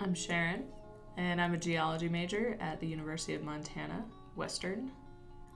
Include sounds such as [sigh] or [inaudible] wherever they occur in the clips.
I'm Sharon, and I'm a geology major at the University of Montana, Western.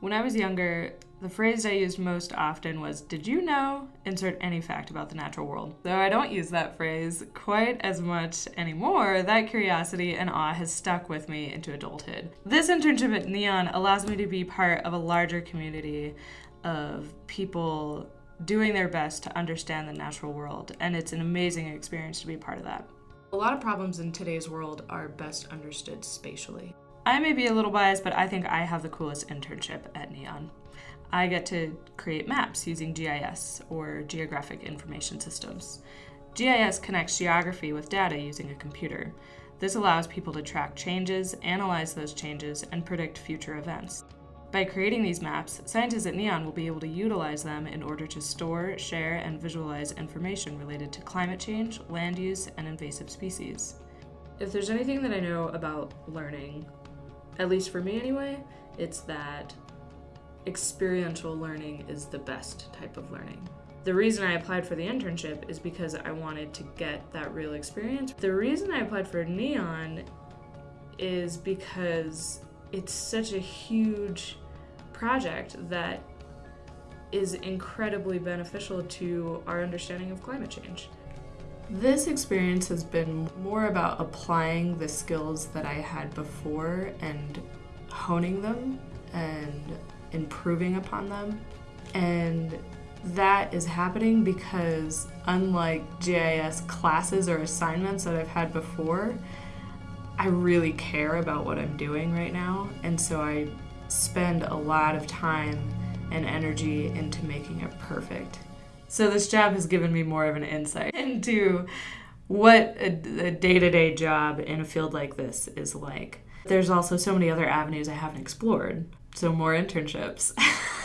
When I was younger, the phrase I used most often was, Did you know? Insert any fact about the natural world. Though I don't use that phrase quite as much anymore, that curiosity and awe has stuck with me into adulthood. This internship at Neon allows me to be part of a larger community of people doing their best to understand the natural world, and it's an amazing experience to be part of that. A lot of problems in today's world are best understood spatially. I may be a little biased, but I think I have the coolest internship at NEON. I get to create maps using GIS, or Geographic Information Systems. GIS connects geography with data using a computer. This allows people to track changes, analyze those changes, and predict future events. By creating these maps, scientists at NEON will be able to utilize them in order to store, share, and visualize information related to climate change, land use, and invasive species. If there's anything that I know about learning, at least for me anyway, it's that experiential learning is the best type of learning. The reason I applied for the internship is because I wanted to get that real experience. The reason I applied for Neon is because it's such a huge project that is incredibly beneficial to our understanding of climate change. This experience has been more about applying the skills that I had before and honing them and improving upon them. And that is happening because, unlike GIS classes or assignments that I've had before, I really care about what I'm doing right now. And so I spend a lot of time and energy into making it perfect. So this job has given me more of an insight [laughs] into what a day to day job in a field like this is like. There's also so many other avenues I haven't explored, so more internships. [laughs]